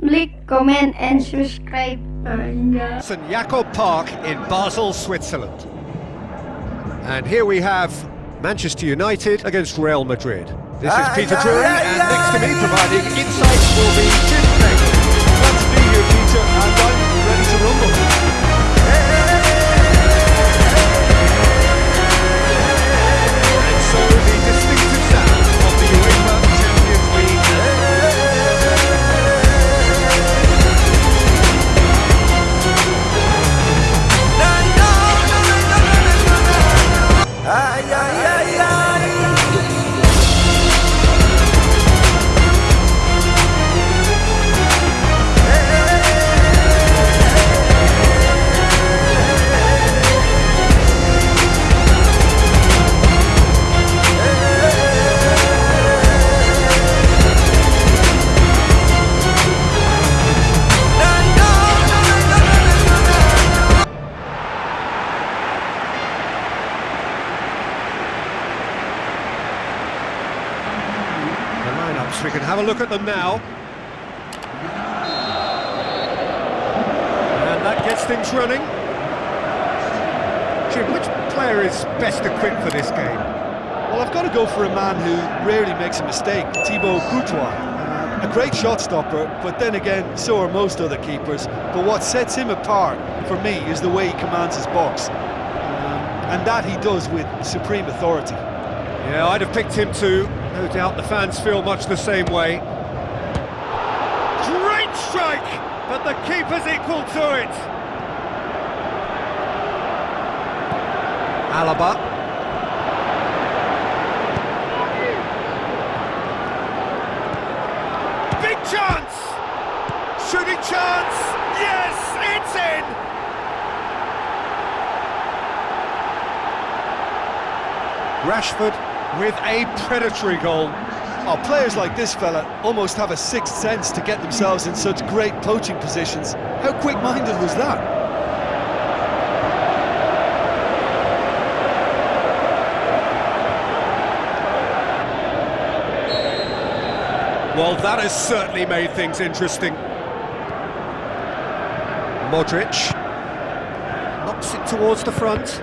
Like, comment and subscribe. St Jakob Park in Basel, Switzerland. And here we have Manchester United against Real Madrid. This is Peter Drury, and next to me providing insights will be have a look at them now. And that gets things running. Jim, which player is best equipped for this game? Well, I've got to go for a man who rarely makes a mistake, Thibaut Courtois. A great shot stopper, but then again, so are most other keepers. But what sets him apart, for me, is the way he commands his box. Um, and that he does with supreme authority. Yeah, I'd have picked him too. No doubt the fans feel much the same way. Great strike, but the keeper's equal to it. Alaba. Big chance! Shooting chance! Yes, it's in! Rashford with a predatory goal. Oh, players like this fella almost have a sixth sense to get themselves in such great poaching positions. How quick-minded was that? Well, that has certainly made things interesting. Modric knocks it towards the front.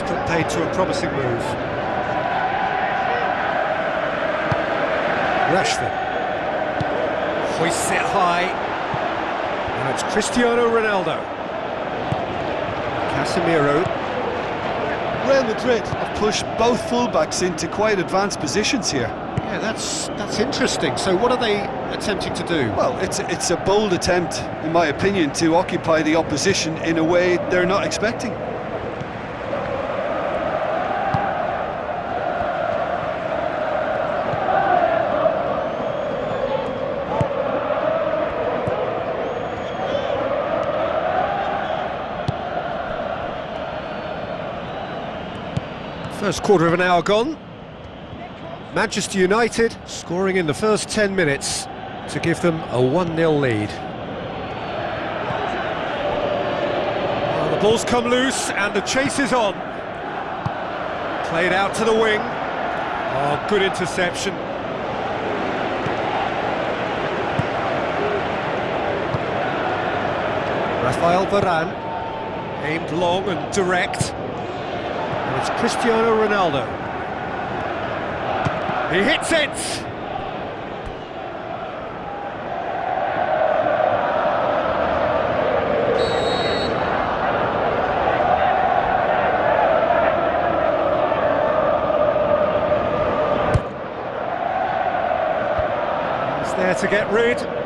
That's paid to a promising move. Rashford hoists it high. Now it's Cristiano Ronaldo. Casemiro. Real Madrid have pushed both fullbacks into quite advanced positions here. Yeah, that's that's interesting. So what are they attempting to do? Well, it's it's a bold attempt, in my opinion, to occupy the opposition in a way they're not expecting. First quarter of an hour gone. Manchester United scoring in the first 10 minutes to give them a 1-0 lead. Well, the ball's come loose and the chase is on. Played out to the wing. Oh, good interception. Rafael Varane aimed long and direct. It's Cristiano Ronaldo. He hits it! He's there to get rid.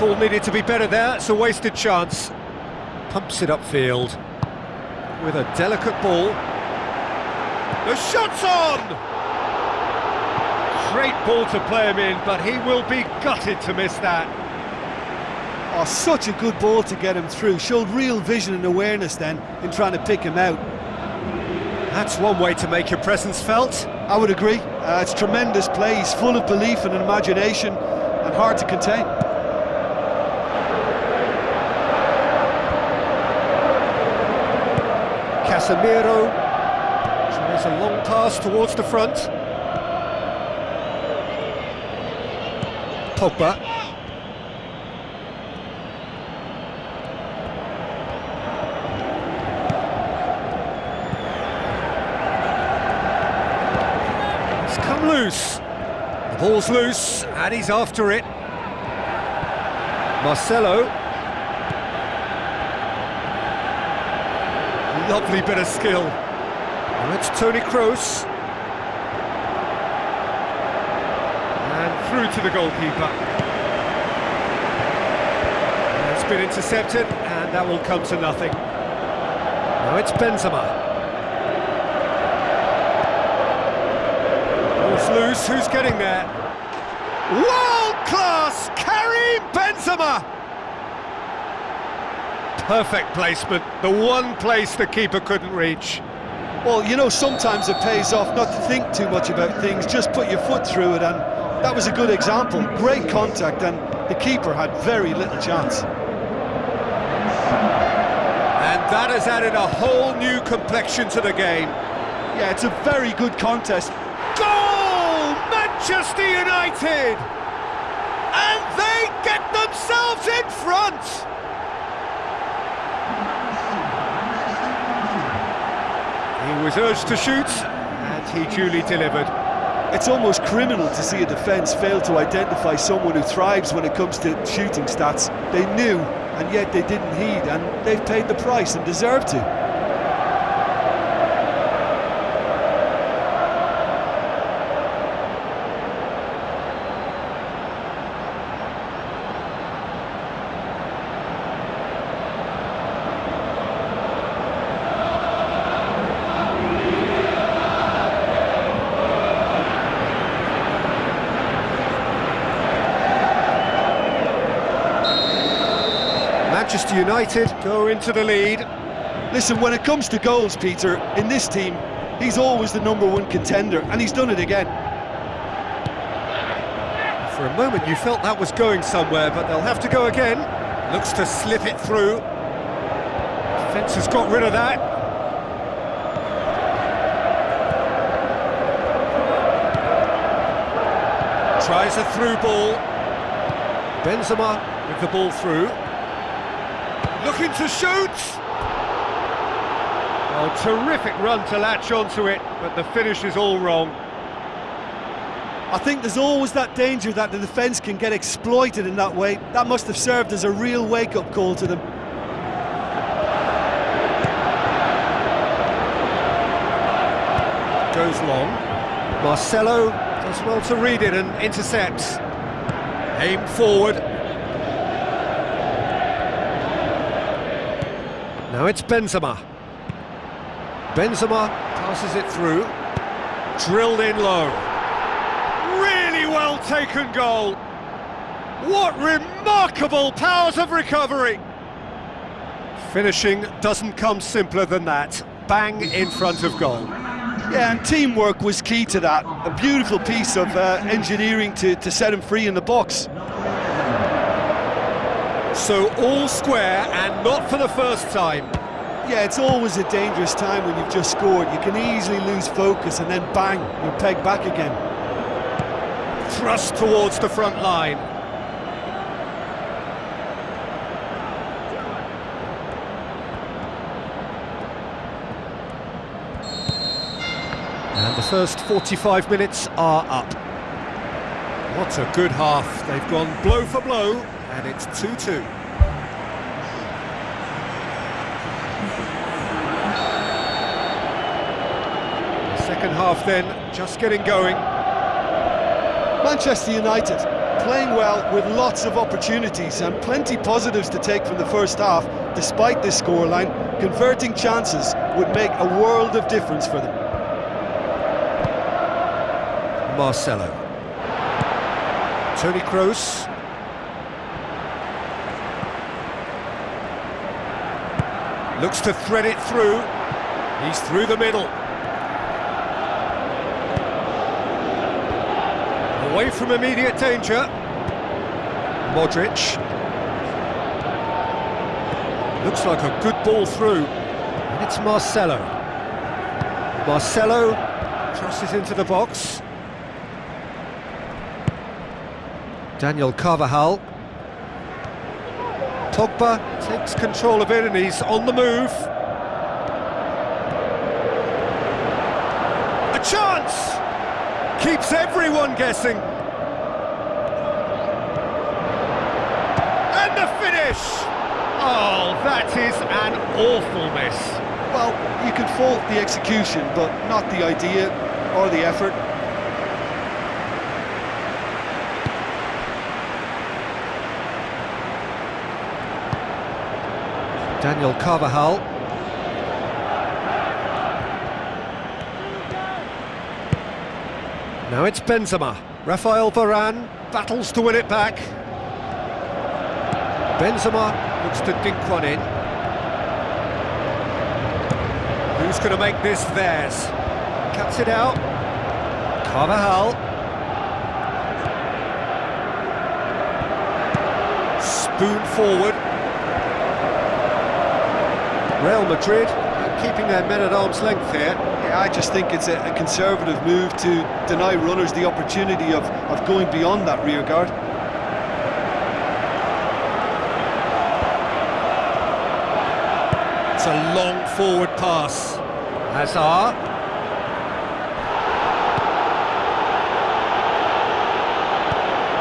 Ball needed to be better there, it's a wasted chance. Pumps it upfield with a delicate ball. The shot's on! Great ball to play him in, but he will be gutted to miss that. Oh, such a good ball to get him through. Showed real vision and awareness then in trying to pick him out. That's one way to make your presence felt. I would agree. Uh, it's tremendous play. He's full of belief and imagination and hard to contain. Casemiro There's a long pass towards the front. Pogba. It's come loose. The ball's loose, and he's after it. Marcelo. Lovely bit of skill. Now it's Toni Kroos. And through to the goalkeeper. It's been intercepted, and that will come to nothing. Now it's Benzema. Loose, who's getting there? World class, Karim Benzema! Perfect placement, the one place the keeper couldn't reach. Well, you know, sometimes it pays off not to think too much about things, just put your foot through it, and that was a good example. Great contact, and the keeper had very little chance. And that has added a whole new complexion to the game. Yeah, it's a very good contest. Goal! Manchester United! And they get themselves in front! He was urged to shoot, and he duly delivered. It's almost criminal to see a defence fail to identify someone who thrives when it comes to shooting stats. They knew, and yet they didn't heed, and they've paid the price and deserve to. Manchester United go into the lead. Listen, when it comes to goals, Peter, in this team, he's always the number one contender, and he's done it again. For a moment you felt that was going somewhere, but they'll have to go again. Looks to slip it through. Defence has got rid of that. Tries a through ball. Benzema with the ball through. Looking to shoot! Oh, terrific run to latch onto it, but the finish is all wrong. I think there's always that danger that the defence can get exploited in that way. That must have served as a real wake-up call to them. Goes long. Marcelo does well to read it and intercepts. Aim forward. Now it's Benzema. Benzema passes it through. Drilled in low. Really well taken goal. What remarkable powers of recovery. Finishing doesn't come simpler than that. Bang in front of goal. Yeah, and teamwork was key to that. A beautiful piece of uh, engineering to, to set him free in the box. So all square and not for the first time. Yeah, it's always a dangerous time when you've just scored. You can easily lose focus and then bang, you're pegged back again. Thrust towards the front line. And the first 45 minutes are up. What a good half. They've gone blow for blow, and it's 2-2. Second half then, just getting going. Manchester United playing well with lots of opportunities and plenty positives to take from the first half, despite this scoreline. Converting chances would make a world of difference for them. Marcelo. Toni Kroos. Looks to thread it through. He's through the middle. Away from immediate danger. Modric. Looks like a good ball through. And it's Marcelo. Marcelo crosses into the box. Daniel Carvajal. Pogba takes control of it and he's on the move. A chance! Keeps everyone guessing. And the finish! Oh, that is an awful miss. Well, you can fault the execution, but not the idea or the effort. Daniel Carvajal. Now it's Benzema. Rafael Varane battles to win it back. Benzema looks to dink one in. Who's going to make this theirs? Cuts it out. Carvajal. Spoon forward. Real Madrid uh, keeping their men at arm's length here. Yeah, I just think it's a, a conservative move to deny runners the opportunity of, of going beyond that rear guard. It's a long forward pass. Hazard.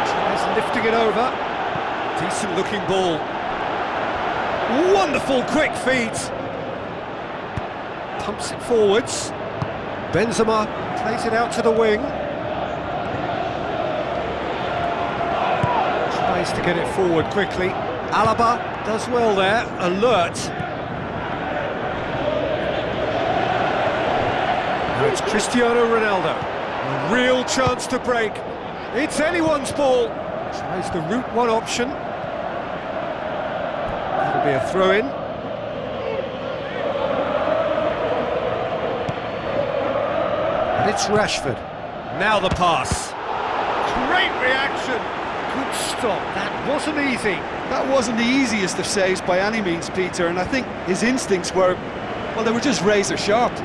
Tries lifting it over. Decent looking ball. Wonderful quick feet. Pumps it forwards. Benzema plays it out to the wing. Tries to get it forward quickly. Alaba does well there, alert. Now it's Cristiano Ronaldo. A real chance to break. It's anyone's ball. Tries the route one option. That'll be a throw-in. And it's Rashford. Now the pass. Great reaction. Good stop. That wasn't easy. That wasn't the easiest of saves by any means, Peter, and I think his instincts were, well, they were just razor sharp. He's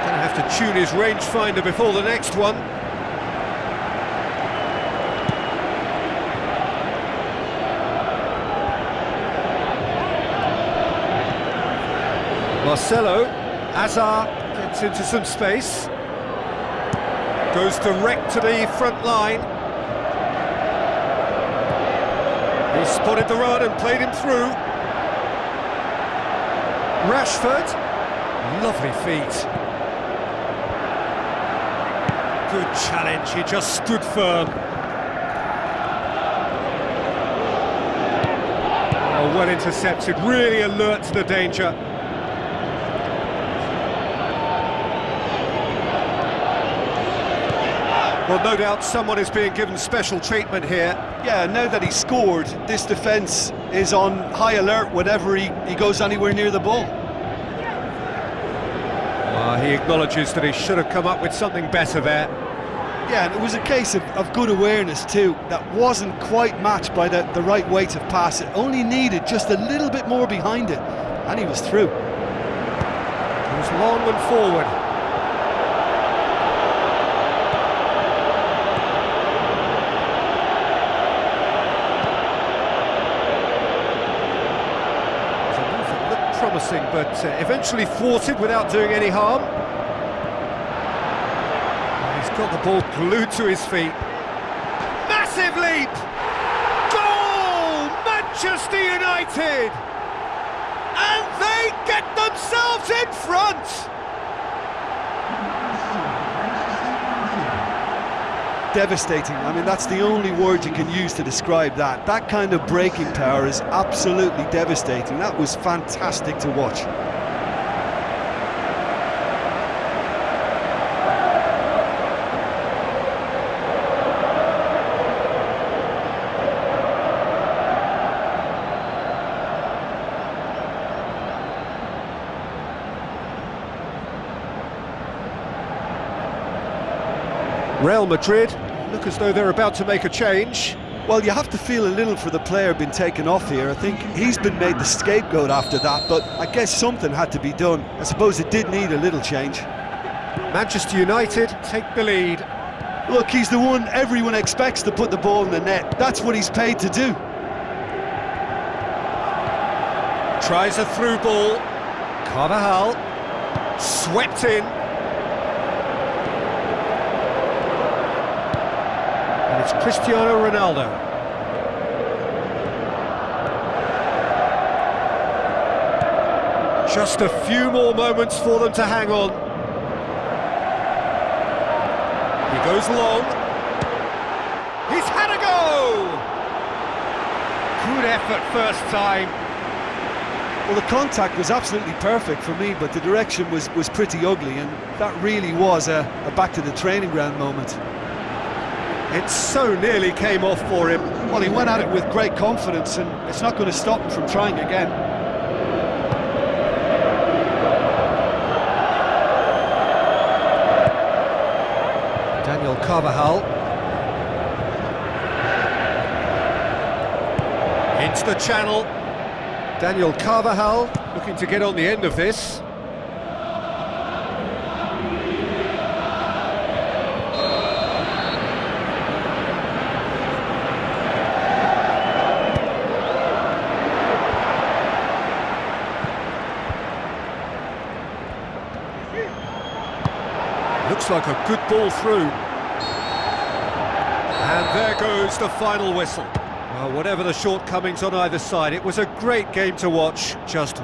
going tune his rangefinder before the next one. Marcelo, Hazard gets into some space. Goes direct to the front line. He spotted the run and played him through. Rashford, lovely feet. Good challenge, he just stood firm. Oh, well intercepted, really alert to the danger. Well, no doubt someone is being given special treatment here. Yeah, now that he scored, this defence is on high alert whenever he, he goes anywhere near the ball. Ah, he acknowledges that he should have come up with something better there. Yeah, and it was a case of, of good awareness too, that wasn't quite matched by the, the right weight of pass. It only needed just a little bit more behind it, and he was through. It was long and forward. That looked promising, but uh, eventually thwarted without doing any harm. Got the ball glued to his feet. Massive leap! Goal! Manchester United! And they get themselves in front! Devastating. I mean, that's the only word you can use to describe that. That kind of breaking power is absolutely devastating. That was fantastic to watch. Real Madrid look as though they're about to make a change. Well, you have to feel a little for the player being taken off here. I think he's been made the scapegoat after that, but I guess something had to be done. I suppose it did need a little change. Manchester United take the lead. Look, he's the one everyone expects to put the ball in the net. That's what he's paid to do. Tries a through ball. Carvajal swept in. It's Cristiano Ronaldo. Just a few more moments for them to hang on. He goes long. He's had a go! Good effort first time. Well, the contact was absolutely perfect for me, but the direction was, was pretty ugly, and that really was a, a back to the training ground moment. It so nearly came off for him. Well, he went at it with great confidence, and it's not going to stop him from trying again. Daniel Carvajal. Into the channel. Daniel Carvajal looking to get on the end of this. Looks like a good ball through. And there goes the final whistle. Well, whatever the shortcomings on either side, it was a great game to watch, just